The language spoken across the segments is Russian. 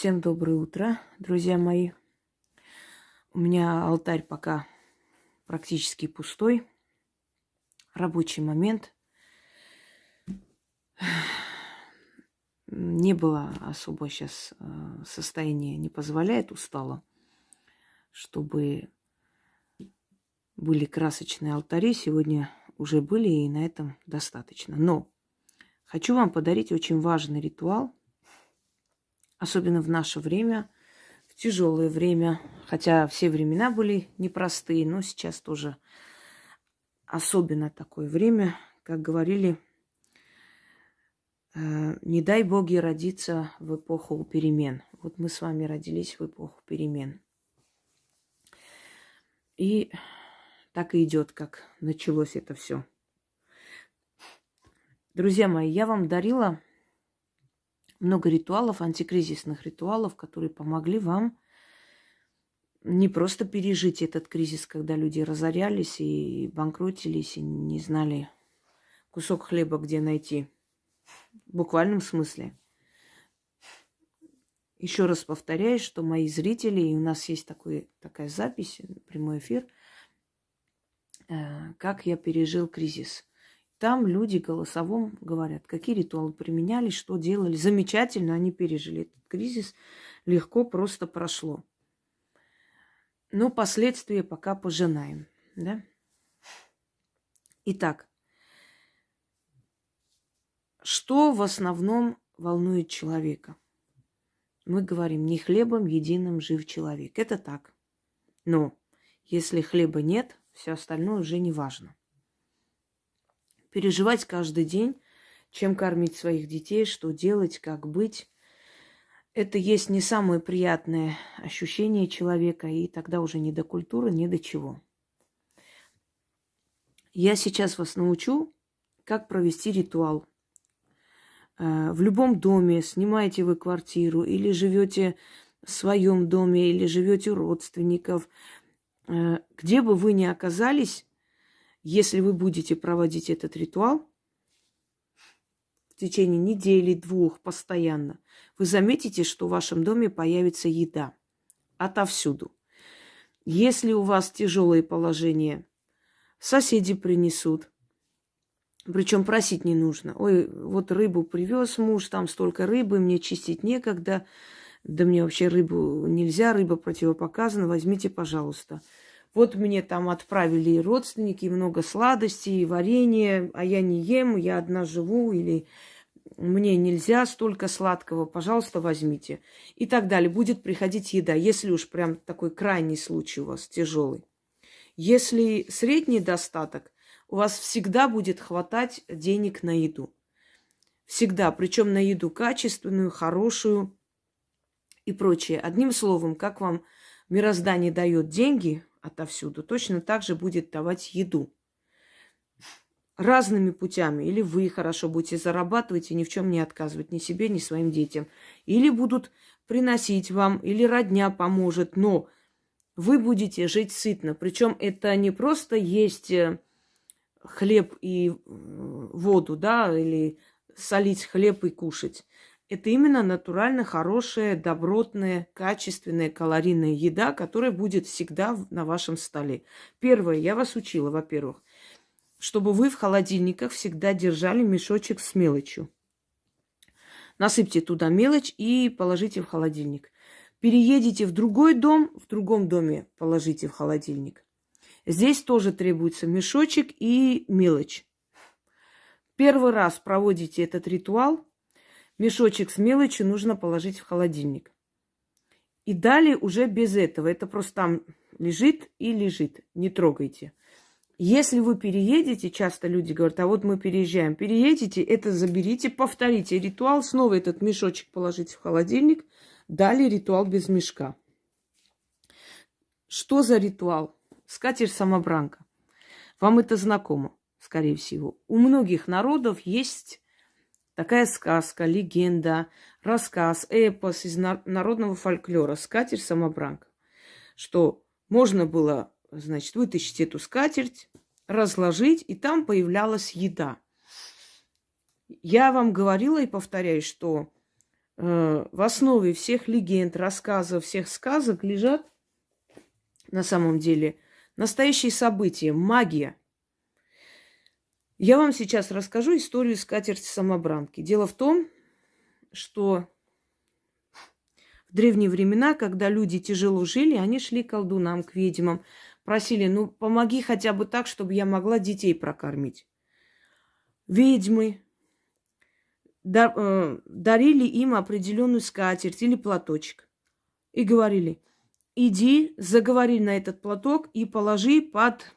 Всем доброе утро, друзья мои. У меня алтарь пока практически пустой. Рабочий момент. Не было особо сейчас э, состояние не позволяет, устала, чтобы были красочные алтари. Сегодня уже были, и на этом достаточно. Но хочу вам подарить очень важный ритуал – особенно в наше время, в тяжелое время, хотя все времена были непростые, но сейчас тоже особенно такое время, как говорили, э, не дай боги родиться в эпоху перемен. Вот мы с вами родились в эпоху перемен. И так и идет, как началось это все. Друзья мои, я вам дарила много ритуалов, антикризисных ритуалов, которые помогли вам не просто пережить этот кризис, когда люди разорялись и банкротились, и не знали кусок хлеба где найти. В буквальном смысле. Еще раз повторяю, что мои зрители, и у нас есть такой, такая запись, прямой эфир, э, как я пережил кризис – там люди голосовом говорят, какие ритуалы применяли, что делали. Замечательно, они пережили этот кризис. Легко просто прошло. Но последствия пока пожинаем. Да? Итак, что в основном волнует человека? Мы говорим, не хлебом единым жив человек. Это так. Но если хлеба нет, все остальное уже не важно переживать каждый день, чем кормить своих детей, что делать, как быть. Это есть не самое приятное ощущение человека, и тогда уже не до культуры, не до чего. Я сейчас вас научу, как провести ритуал. Э, в любом доме снимаете вы квартиру или живете в своем доме, или живете у родственников, э, где бы вы ни оказались, если вы будете проводить этот ритуал в течение недели, двух, постоянно, вы заметите, что в вашем доме появится еда отовсюду. Если у вас тяжелое положение, соседи принесут. Причем просить не нужно. Ой, вот рыбу привез муж, там столько рыбы, мне чистить некогда. Да мне вообще рыбу нельзя, рыба противопоказана, возьмите, пожалуйста. Вот мне там отправили и родственники, и много сладостей, и варенье, а я не ем, я одна живу, или мне нельзя столько сладкого, пожалуйста, возьмите. И так далее. Будет приходить еда, если уж прям такой крайний случай у вас тяжелый. Если средний достаток, у вас всегда будет хватать денег на еду. Всегда, причем на еду качественную, хорошую и прочее. Одним словом, как вам мироздание дает деньги, отовсюду, точно так же будет давать еду. Разными путями. Или вы хорошо будете зарабатывать и ни в чем не отказывать ни себе, ни своим детям. Или будут приносить вам, или родня поможет, но вы будете жить сытно. Причем это не просто есть э, хлеб и э, воду, да, или солить хлеб и кушать. Это именно натурально хорошая, добротная, качественная, калорийная еда, которая будет всегда на вашем столе. Первое, я вас учила, во-первых, чтобы вы в холодильниках всегда держали мешочек с мелочью. Насыпьте туда мелочь и положите в холодильник. Переедете в другой дом, в другом доме положите в холодильник. Здесь тоже требуется мешочек и мелочь. Первый раз проводите этот ритуал – Мешочек с мелочью нужно положить в холодильник. И далее уже без этого. Это просто там лежит и лежит. Не трогайте. Если вы переедете, часто люди говорят, а вот мы переезжаем, переедете, это заберите, повторите ритуал, снова этот мешочек положите в холодильник, далее ритуал без мешка. Что за ритуал? Скатерть-самобранка. Вам это знакомо, скорее всего. У многих народов есть Такая сказка, легенда, рассказ, эпос из народного фольклора «Скатерть-самобранка», что можно было, значит, вытащить эту скатерть, разложить, и там появлялась еда. Я вам говорила и повторяю, что э, в основе всех легенд, рассказов, всех сказок лежат на самом деле настоящие события, магия. Я вам сейчас расскажу историю скатерти самобранки. Дело в том, что в древние времена, когда люди тяжело жили, они шли к колдунам, к ведьмам, просили, ну, помоги хотя бы так, чтобы я могла детей прокормить. Ведьмы э, дарили им определенную скатерть или платочек и говорили, иди, заговори на этот платок и положи под,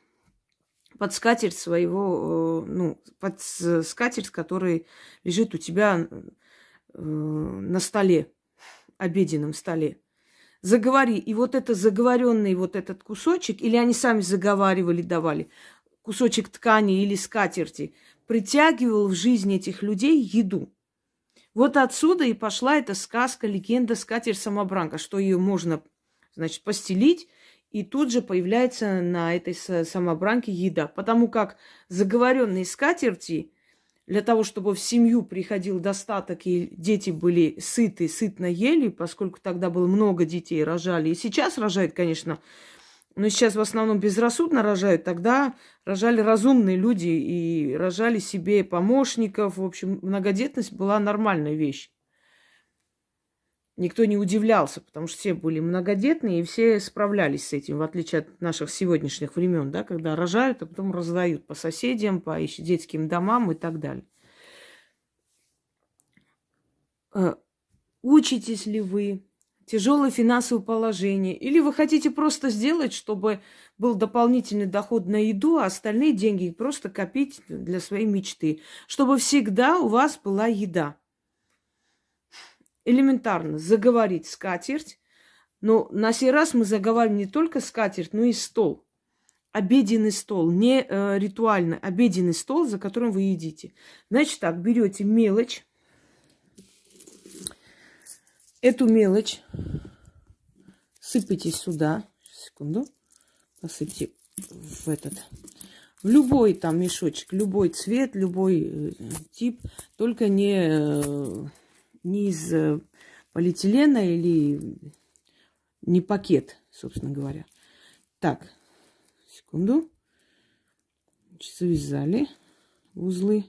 под скатерть своего, э, ну, под скатерть, которая лежит у тебя э, на столе обеденном столе. Заговори. И вот это заговоренный вот этот кусочек, или они сами заговаривали, давали, кусочек ткани или скатерти, притягивал в жизнь этих людей еду. Вот отсюда и пошла эта сказка, легенда скатерть-самобранка, что ее можно, значит, постелить, и тут же появляется на этой самобранке еда. Потому как заговоренные скатерти для того, чтобы в семью приходил достаток и дети были сыты, сытно ели, поскольку тогда было много детей, рожали. И сейчас рожают, конечно, но сейчас в основном безрассудно рожают. Тогда рожали разумные люди и рожали себе помощников. В общем, многодетность была нормальная вещь никто не удивлялся, потому что все были многодетные и все справлялись с этим, в отличие от наших сегодняшних времен, да, когда рожают, а потом раздают по соседям, по детским домам и так далее. Э, учитесь ли вы? Тяжелое финансовое положение? Или вы хотите просто сделать, чтобы был дополнительный доход на еду, а остальные деньги просто копить для своей мечты? Чтобы всегда у вас была еда элементарно заговорить скатерть. Но на сей раз мы заговариваем не только скатерть, но и стол. Обеденный стол, не э, ритуально, обеденный стол, за которым вы едите. Значит так, берете мелочь. Эту мелочь сыпите сюда. Секунду. Посыпьте в этот в любой там мешочек, любой цвет, любой э, тип, только не э, не из э, полиэтилена или не пакет, собственно говоря. Так, секунду. Завязали узлы.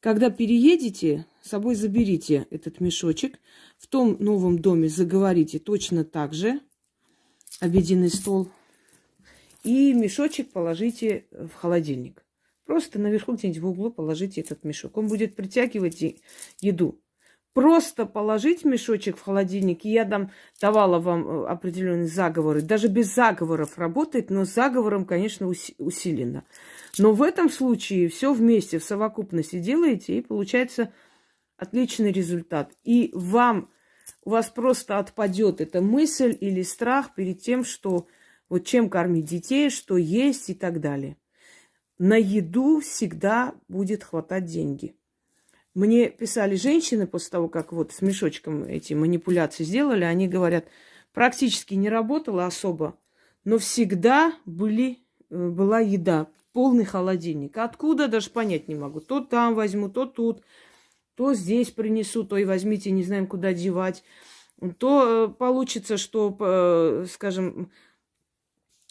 Когда переедете, с собой заберите этот мешочек. В том новом доме заговорите точно так же. Обеденный стол. И мешочек положите в холодильник. Просто наверху где-нибудь в углу положите этот мешок. Он будет притягивать еду. Просто положить мешочек в холодильник, и я дам, давала вам э, определенные заговоры. Даже без заговоров работает, но заговором, конечно, усиленно. Но в этом случае все вместе, в совокупности делаете, и получается отличный результат. И вам, у вас просто отпадет эта мысль или страх перед тем, что вот чем кормить детей, что есть и так далее. На еду всегда будет хватать деньги. Мне писали женщины после того, как вот с мешочком эти манипуляции сделали, они говорят, практически не работала особо, но всегда были, э, была еда, полный холодильник. Откуда, даже понять не могу. То там возьму, то тут, то здесь принесу, то и возьмите, не знаем, куда девать. То э, получится, что, э, скажем,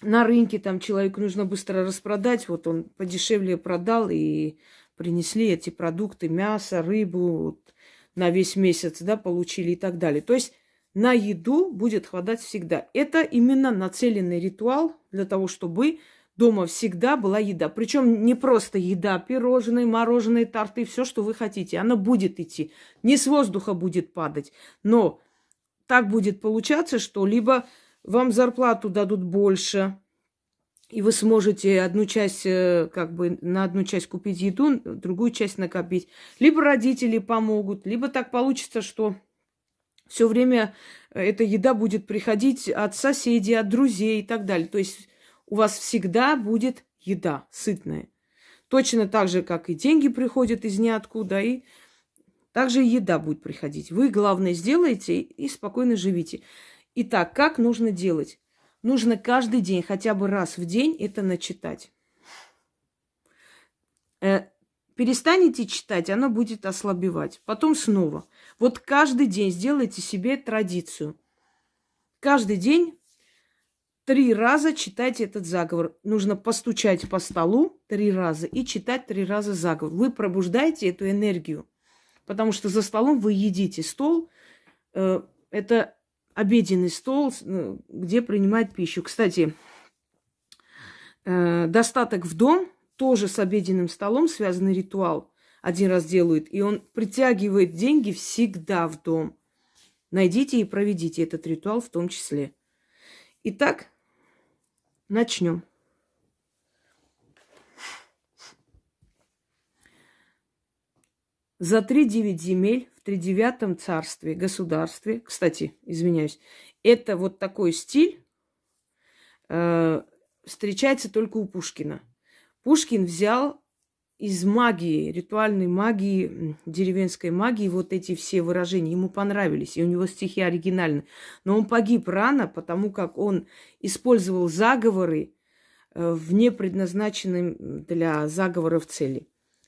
на рынке там человеку нужно быстро распродать, вот он подешевле продал и принесли эти продукты, мясо, рыбу на весь месяц, да, получили и так далее. То есть на еду будет хватать всегда. Это именно нацеленный ритуал для того, чтобы дома всегда была еда. Причем не просто еда, пирожные, мороженые, торты, все, что вы хотите. Она будет идти. Не с воздуха будет падать. Но так будет получаться, что либо вам зарплату дадут больше, и вы сможете одну часть, э, как бы на одну часть купить еду, другую часть накопить. Либо родители помогут, либо так получится, что все время э, эта еда будет приходить от соседей, от друзей и так далее. То есть у вас всегда будет еда сытная. Точно так же, как и деньги приходят из ниоткуда, и также еда будет приходить. Вы, главное, сделайте и спокойно живите. Итак, как нужно делать? Нужно каждый день, хотя бы раз в день это начитать. 5 Перестанете читать, оно будет ослабевать. Потом снова. Вот каждый день сделайте себе традицию. Каждый день три раза читайте этот заговор. Нужно постучать по столу три раза и читать три раза заговор. Вы пробуждаете эту энергию. Потому что за столом вы едите. Стол э, это обеденный стол, э, где принимают пищу. Кстати, э, достаток в дом тоже с обеденным столом связанный ритуал. Один раз делают, и он притягивает деньги всегда в дом. Найдите и проведите этот ритуал в том числе. Итак, начнем. За три девять земель в тридевятом царстве, государстве, кстати, извиняюсь, это вот такой стиль э, встречается только у Пушкина. Пушкин взял из магии, ритуальной магии, деревенской магии, вот эти все выражения ему понравились, и у него стихи оригинальны. Но он погиб рано, потому как он использовал заговоры э, в непредназначенном для заговоров цели.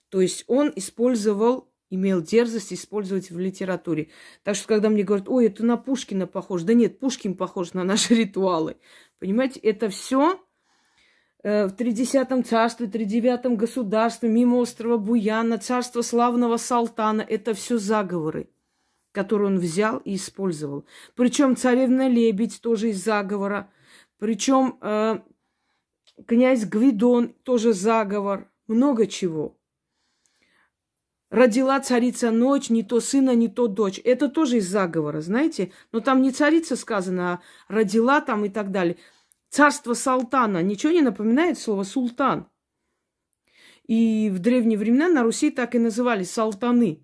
То есть он использовал имел дерзость использовать в литературе. Так что, когда мне говорят, ой, это на Пушкина похож, да нет, Пушкин похож на наши ритуалы. Понимаете, это все э, в тридесятом царстве, тридевятом государстве, мимо острова Буяна, царство славного Салтана, это все заговоры, которые он взял и использовал. Причем царевна Лебедь тоже из заговора. Причем э, князь Гвидон тоже заговор. Много чего. Родила царица ночь, не то сына, не то дочь. Это тоже из заговора, знаете? Но там не царица сказано, а родила там и так далее. Царство Салтана. Ничего не напоминает слово султан. И в древние времена на Руси так и называли салтаны.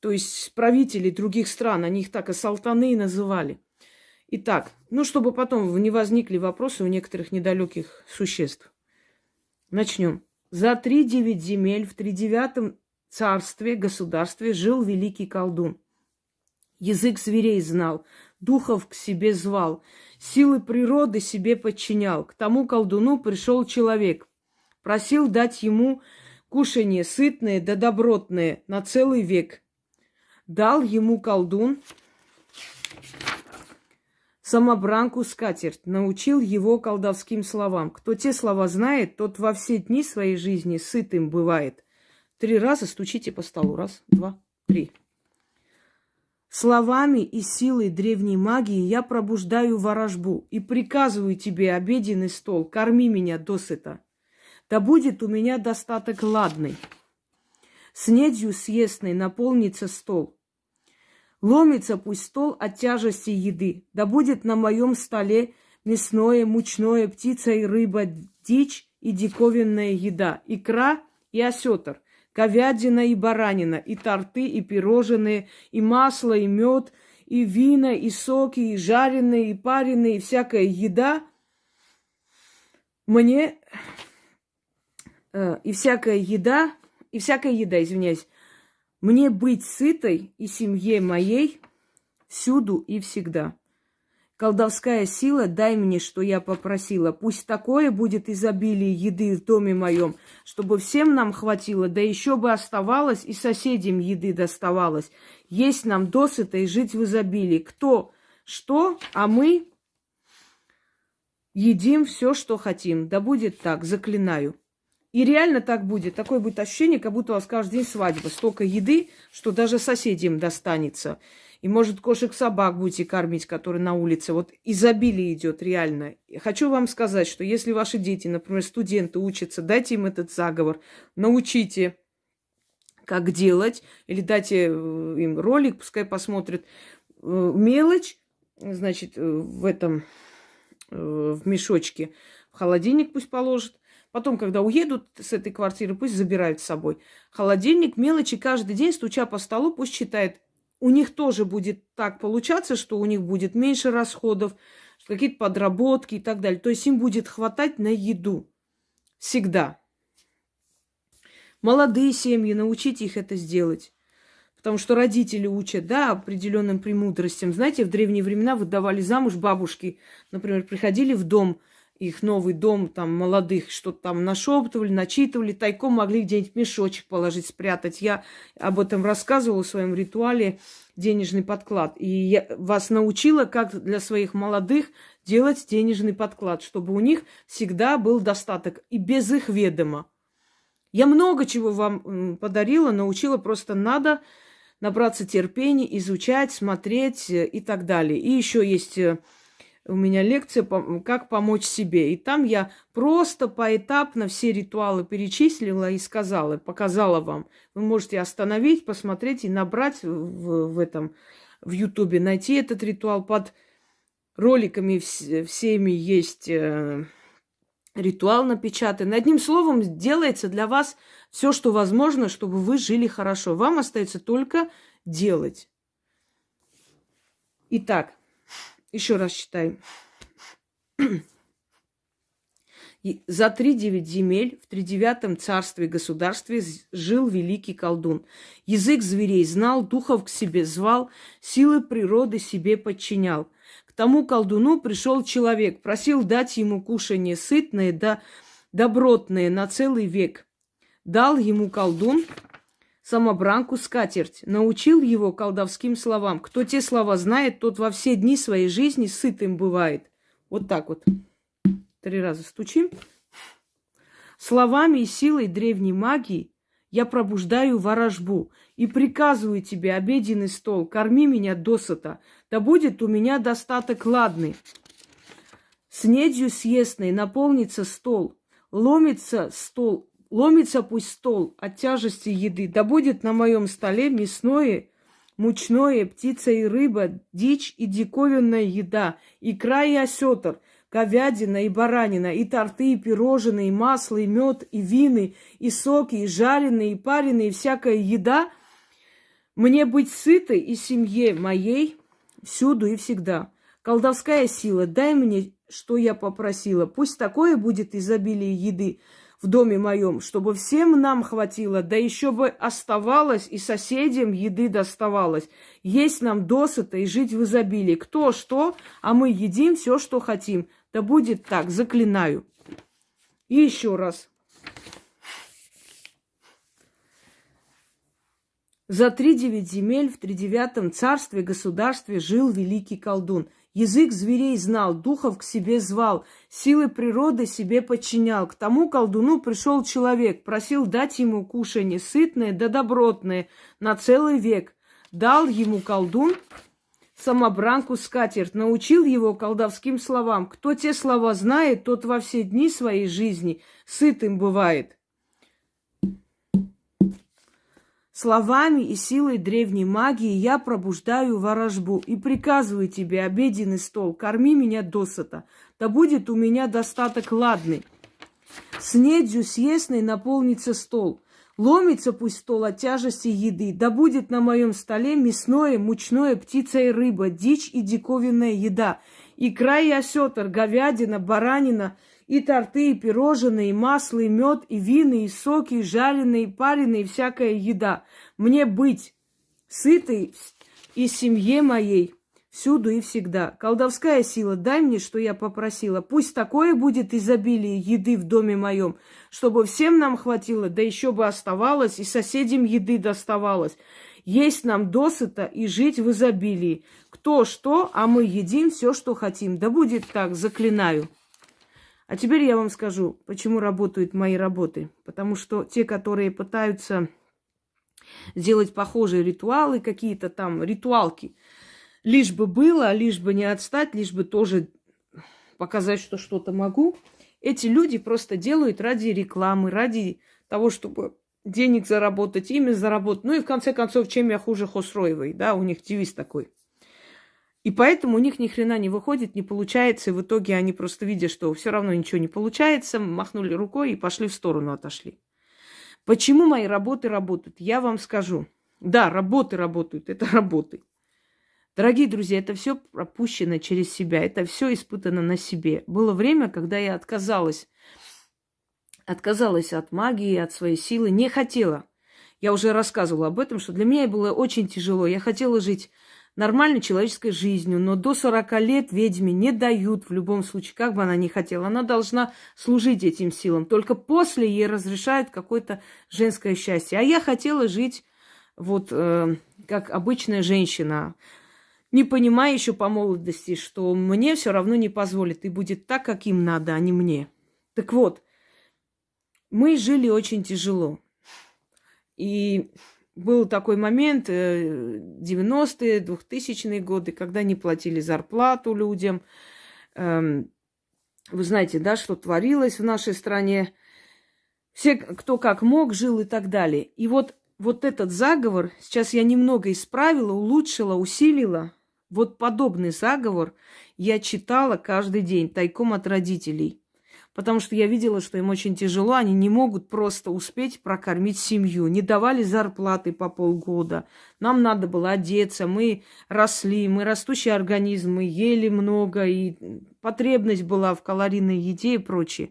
То есть правители других стран, они их так и салтаны и называли. Итак, ну, чтобы потом не возникли вопросы у некоторых недалеких существ. Начнем. За три девять земель в тридевятом царстве, государстве жил великий колдун. Язык зверей знал, духов к себе звал, силы природы себе подчинял. К тому колдуну пришел человек, просил дать ему кушанье сытное да добротное на целый век. Дал ему колдун самобранку скатерть, научил его колдовским словам. Кто те слова знает, тот во все дни своей жизни сытым бывает – Три раза стучите по столу. Раз, два, три. Словами и силой древней магии я пробуждаю ворожбу и приказываю тебе обеденный стол, корми меня досыта. Да будет у меня достаток ладный. Снедью съестной наполнится стол. Ломится пусть стол от тяжести еды. Да будет на моем столе мясное, мучное, птица и рыба, дичь и диковинная еда, икра и осетр – говядина и баранина, и торты, и пирожные, и масло, и мед, и вина, и соки, и жареные, и пареные, и всякая еда. Мне э, и всякая еда, и всякая еда, извиняюсь, мне быть сытой и семье моей всюду и всегда. Колдовская сила, дай мне, что я попросила. Пусть такое будет изобилие еды в доме моем, чтобы всем нам хватило, да еще бы оставалось и соседям еды доставалось. Есть нам досыта и жить в изобилии. Кто что, а мы едим все, что хотим. Да будет так, заклинаю. И реально так будет. Такое будет ощущение, как будто у вас каждый день свадьба. Столько еды, что даже соседям достанется. И, может, кошек-собак будете кормить, которые на улице. Вот изобилие идет реально. Хочу вам сказать, что если ваши дети, например, студенты учатся, дайте им этот заговор, научите, как делать, или дайте э, им ролик, пускай посмотрят. Э, мелочь, значит, э, в этом, в мешочке, в холодильник пусть положат. Потом, когда уедут с этой квартиры, пусть забирают с собой. Холодильник, мелочи каждый день, стуча по столу, пусть читает у них тоже будет так получаться, что у них будет меньше расходов, какие-то подработки и так далее. То есть им будет хватать на еду. Всегда. Молодые семьи, научите их это сделать. Потому что родители учат, да, определенным премудростям. Знаете, в древние времена выдавали замуж бабушки, например, приходили в дом их новый дом, там, молодых, что-то там нашептывали, начитывали, тайком могли где-нибудь мешочек положить, спрятать. Я об этом рассказывала в своем ритуале денежный подклад. И я вас научила, как для своих молодых делать денежный подклад, чтобы у них всегда был достаток и без их ведома. Я много чего вам подарила, научила, просто надо набраться терпения, изучать, смотреть э, и так далее. И еще есть э, у меня лекция «Как помочь себе». И там я просто поэтапно все ритуалы перечислила и сказала, показала вам. Вы можете остановить, посмотреть и набрать в, в этом, в Ютубе, найти этот ритуал под роликами всеми есть э, ритуал напечатан. Одним словом, делается для вас все, что возможно, чтобы вы жили хорошо. Вам остается только делать. Итак, еще раз читаем. За три девять земель в тридевятом царстве государстве жил великий колдун. Язык зверей знал, духов к себе звал, силы природы себе подчинял. К тому колдуну пришел человек, просил дать ему кушание сытное да добротное на целый век. Дал ему колдун самобранку скатерть, научил его колдовским словам. Кто те слова знает, тот во все дни своей жизни сытым бывает. Вот так вот. Три раза стучим. Словами и силой древней магии я пробуждаю ворожбу и приказываю тебе обеденный стол, корми меня досыта, да будет у меня достаток ладный. Снедью съестной наполнится стол, ломится стол Ломится пусть стол от тяжести еды, да будет на моем столе мясное, мучное, птица и рыба, дичь и диковинная еда, икра и осетр, говядина и баранина, и торты, и пирожные, и масло, и мед, и вины, и соки, и жареные, и пареные, и всякая еда. Мне быть сытой и семье моей всюду и всегда. Колдовская сила, дай мне, что я попросила. Пусть такое будет изобилие еды, в доме моем, чтобы всем нам хватило, да еще бы оставалось и соседям еды доставалось. Есть нам досыта и жить в изобилии. Кто что, а мы едим все, что хотим. Да будет так, заклинаю. И еще раз. За три девять земель в тридевятом царстве государстве жил великий колдун – Язык зверей знал, духов к себе звал, силы природы себе подчинял. К тому колдуну пришел человек, просил дать ему кушанье сытное да добротное на целый век. Дал ему колдун самобранку скатерть, научил его колдовским словам. Кто те слова знает, тот во все дни своей жизни сытым бывает. Словами и силой древней магии я пробуждаю ворожбу и приказываю тебе обеденный стол, корми меня досыта, да будет у меня достаток ладный. Снедью съестной наполнится стол, ломится пусть стол от тяжести еды, да будет на моем столе мясное, мучное, птица и рыба, дичь и диковинная еда, икра и осетр, говядина, баранина – и торты, и пирожные, и масло, и мед, и вины, и соки, и жареные, и пареные, и всякая еда. Мне быть сытой и семье моей всюду и всегда. Колдовская сила, дай мне, что я попросила. Пусть такое будет изобилие еды в доме моем, чтобы всем нам хватило, да еще бы оставалось, и соседям еды доставалось. Есть нам досыта и жить в изобилии. Кто что, а мы едим все, что хотим. Да будет так, заклинаю. А теперь я вам скажу, почему работают мои работы. Потому что те, которые пытаются сделать похожие ритуалы, какие-то там ритуалки, лишь бы было, лишь бы не отстать, лишь бы тоже показать, что что-то могу, эти люди просто делают ради рекламы, ради того, чтобы денег заработать, имя заработать. Ну и в конце концов, чем я хуже Хосроевой, да, у них девиз такой – и поэтому у них ни хрена не выходит, не получается. И в итоге они просто видя, что все равно ничего не получается, махнули рукой и пошли в сторону, отошли. Почему мои работы работают? Я вам скажу. Да, работы работают, это работы. Дорогие друзья, это все пропущено через себя, это все испытано на себе. Было время, когда я отказалась, отказалась от магии, от своей силы, не хотела. Я уже рассказывала об этом, что для меня было очень тяжело. Я хотела жить нормальной человеческой жизнью, но до 40 лет ведьме не дают в любом случае, как бы она ни хотела. Она должна служить этим силам. Только после ей разрешают какое-то женское счастье. А я хотела жить вот э, как обычная женщина, не понимая еще по молодости, что мне все равно не позволит, и будет так, как им надо, а не мне. Так вот, мы жили очень тяжело. И был такой момент, 90-е, э, 2000-е годы, когда не платили зарплату людям. Эм, вы знаете, да, что творилось в нашей стране. Все, кто как мог, жил и так далее. И вот, вот этот заговор, сейчас я немного исправила, улучшила, усилила. Вот подобный заговор я читала каждый день тайком от родителей потому что я видела, что им очень тяжело, они не могут просто успеть прокормить семью, не давали зарплаты по полгода. Нам надо было одеться, мы росли, мы растущий организм, мы ели много, и потребность была в калорийной еде и прочее.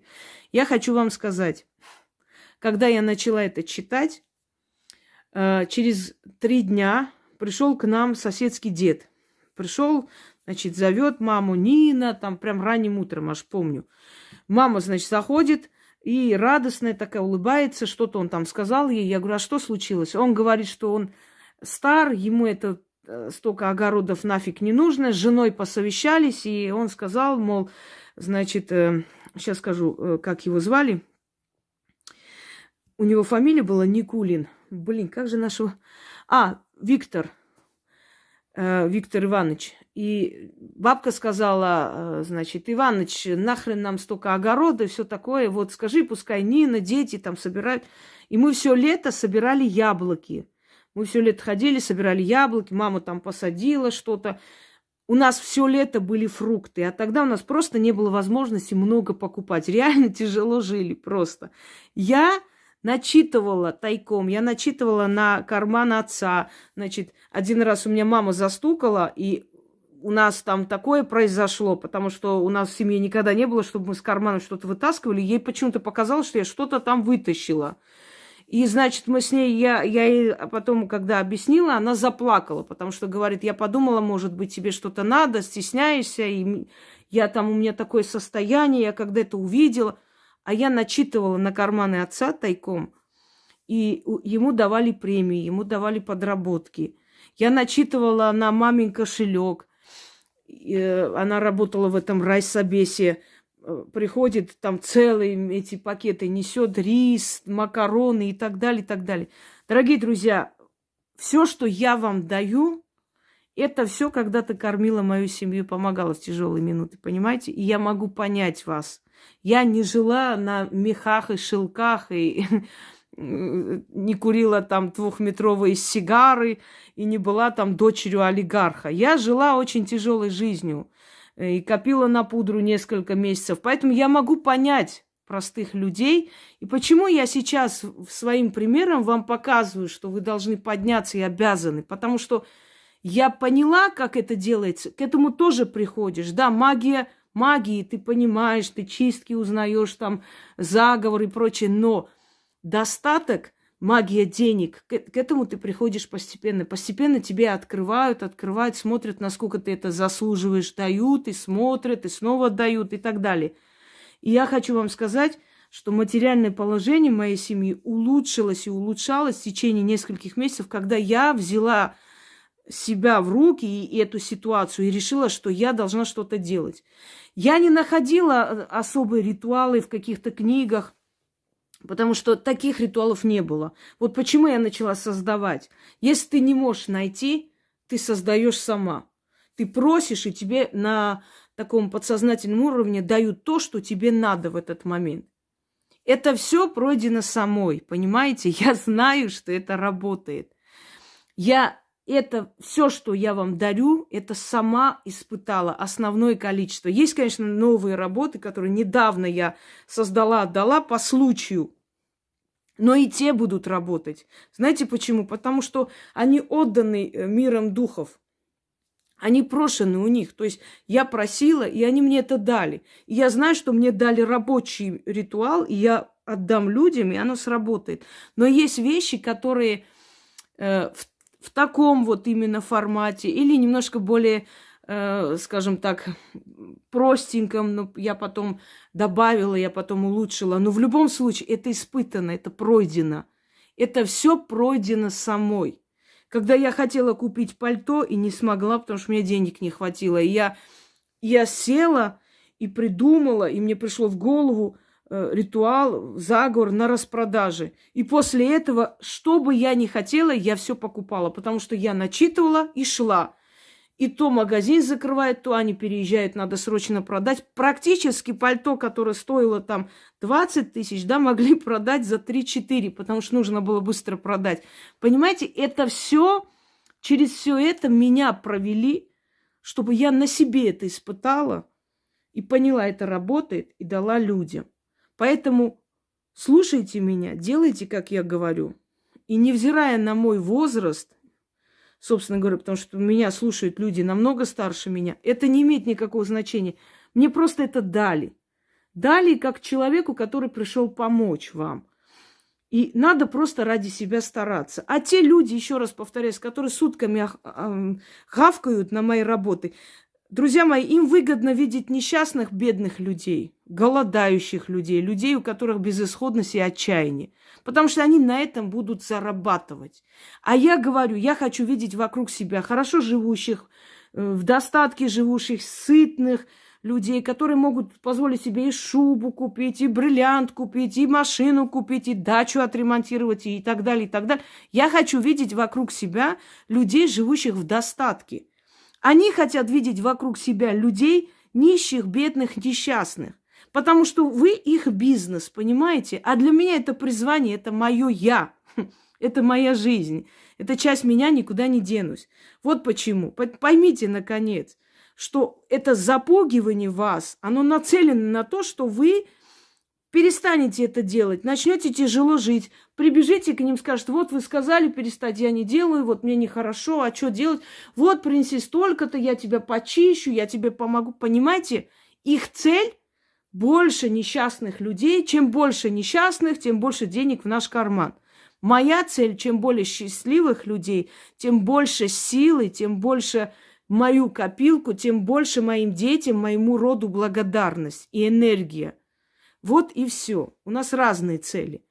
Я хочу вам сказать, когда я начала это читать, э, через три дня пришел к нам соседский дед. Пришел, значит, зовет маму Нина, там прям ранним утром, аж помню. Мама, значит, заходит и радостная такая улыбается, что-то он там сказал ей. Я говорю, а что случилось? Он говорит, что он стар, ему это э, столько огородов нафиг не нужно. С женой посовещались, и он сказал, мол, значит, э, сейчас скажу, э, как его звали. У него фамилия была Никулин. Блин, как же нашего... А, Виктор. Виктор Иванович. И бабка сказала, э, значит, Иваныч, нахрен нам столько огорода и все такое. Вот скажи, пускай Нина, дети там собирают. И мы все лето собирали яблоки. Мы все лето ходили, собирали яблоки, мама там посадила что-то. У нас все лето были фрукты, а тогда у нас просто не было возможности много покупать. Реально тяжело жили просто. Я начитывала тайком, я начитывала на карман отца. Значит, один раз у меня мама застукала, и у нас там такое произошло, потому что у нас в семье никогда не было, чтобы мы с кармана что-то вытаскивали. Ей почему-то показалось, что я что-то там вытащила. И, значит, мы с ней, я, я ей потом, когда объяснила, она заплакала, потому что говорит, я подумала, может быть, тебе что-то надо, стесняешься, и я там, у меня такое состояние, я когда это увидела, а я начитывала на карманы отца тайком, и ему давали премии, ему давали подработки. Я начитывала на мамин кошелек, Э, она работала в этом райсобесе, э, приходит там целые эти пакеты, несет рис, макароны и так далее, и так далее. Дорогие друзья, все, что я вам даю, это все когда-то кормила мою семью, помогала в тяжелые минуты, понимаете? И я могу понять вас. Я не жила на мехах и шелках и не курила там двухметровые сигары и не была там дочерью олигарха. Я жила очень тяжелой жизнью и копила на пудру несколько месяцев. Поэтому я могу понять простых людей. И почему я сейчас своим примером вам показываю, что вы должны подняться и обязаны? Потому что я поняла, как это делается. К этому тоже приходишь. Да, магия, магии, ты понимаешь, ты чистки узнаешь, там заговор и прочее. Но достаток, магия денег, к, к этому ты приходишь постепенно. Постепенно тебе открывают, открывают, смотрят, насколько ты это заслуживаешь, дают и смотрят, и снова дают и так далее. И я хочу вам сказать, что материальное положение моей семьи улучшилось и улучшалось в течение нескольких месяцев, когда я взяла себя в руки и, эту ситуацию и решила, что я должна что-то делать. Я не находила э, особые ритуалы в каких-то книгах, Потому что таких ритуалов не было. Вот почему я начала создавать. Если ты не можешь найти, ты создаешь сама. Ты просишь, и тебе на таком подсознательном уровне дают то, что тебе надо в этот момент. Это все пройдено самой, понимаете? Я знаю, что это работает. Я это все, что я вам дарю, это сама испытала основное количество. Есть, конечно, новые работы, которые недавно я создала, отдала по случаю. Но и те будут работать. Знаете почему? Потому что они отданы э, миром духов. Они прошены у них. То есть я просила, и они мне это дали. И я знаю, что мне дали рабочий ритуал, и я отдам людям, и оно сработает. Но есть вещи, которые э, в в таком вот именно формате или немножко более, э, скажем так, простеньком, но я потом добавила, я потом улучшила. Но в любом случае это испытано, это пройдено. Это все пройдено самой. Когда я хотела купить пальто и не смогла, потому что мне денег не хватило, и я, я села и придумала, и мне пришло в голову ритуал, заговор на распродаже. И после этого, что бы я ни хотела, я все покупала, потому что я начитывала и шла. И то магазин закрывает, то они переезжают, надо срочно продать. Практически пальто, которое стоило там 20 тысяч, да, могли продать за 3-4, потому что нужно было быстро продать. Понимаете, это все, через все это меня провели, чтобы я на себе это испытала и поняла, это работает, и дала людям. Поэтому слушайте меня, делайте, как я говорю. И невзирая на мой возраст, собственно говоря, потому что меня слушают люди намного старше меня. Это не имеет никакого значения. Мне просто это дали. Дали как человеку, который пришел помочь вам. И надо просто ради себя стараться. А те люди, еще раз повторяюсь, которые сутками хавкают на мои работы, друзья мои, им выгодно видеть несчастных, бедных людей, голодающих людей, людей, у которых безысходность и отчаяние потому что они на этом будут зарабатывать. А я говорю, я хочу видеть вокруг себя хорошо живущих, э, в достатке живущих, сытных людей, которые могут позволить себе и шубу купить, и бриллиант купить, и машину купить, и дачу отремонтировать, и так далее, и так далее. Я хочу видеть вокруг себя людей, живущих в достатке. Они хотят видеть вокруг себя людей нищих, бедных, несчастных. Потому что вы их бизнес, понимаете? А для меня это призвание, это мое я. Это моя жизнь. Это часть меня, никуда не денусь. Вот почему. Поймите, наконец, что это запугивание вас, оно нацелено на то, что вы перестанете это делать, начнете тяжело жить, прибежите к ним, скажете, вот вы сказали перестать, я не делаю, вот мне нехорошо, а что делать? Вот принеси столько-то, я тебя почищу, я тебе помогу. Понимаете, их цель больше несчастных людей. Чем больше несчастных, тем больше денег в наш карман. Моя цель, чем более счастливых людей, тем больше силы, тем больше мою копилку, тем больше моим детям, моему роду благодарность и энергия. Вот и все. У нас разные цели.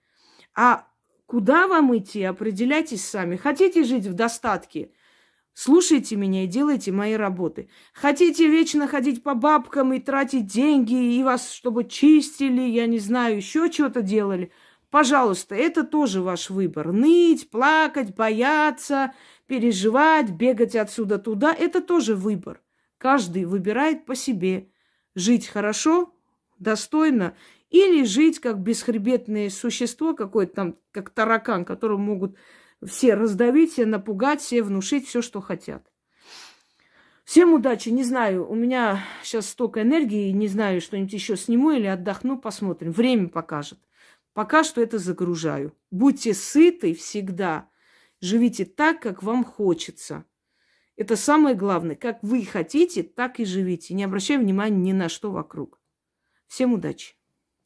А куда вам идти, определяйтесь сами. Хотите жить в достатке – Слушайте меня и делайте мои работы. Хотите вечно ходить по бабкам и тратить деньги, и вас, чтобы чистили, я не знаю, еще что-то делали. Пожалуйста, это тоже ваш выбор. Ныть, плакать, бояться, переживать, бегать отсюда туда – это тоже выбор. Каждый выбирает по себе. Жить хорошо, достойно, или жить как бесхребетное существо какое-то там, как таракан, которого могут все раздавить, все напугать, все внушить все, что хотят. Всем удачи. Не знаю, у меня сейчас столько энергии, не знаю, что-нибудь еще сниму или отдохну, посмотрим. Время покажет. Пока что это загружаю. Будьте сыты всегда. Живите так, как вам хочется. Это самое главное. Как вы хотите, так и живите. Не обращая внимания ни на что вокруг. Всем удачи.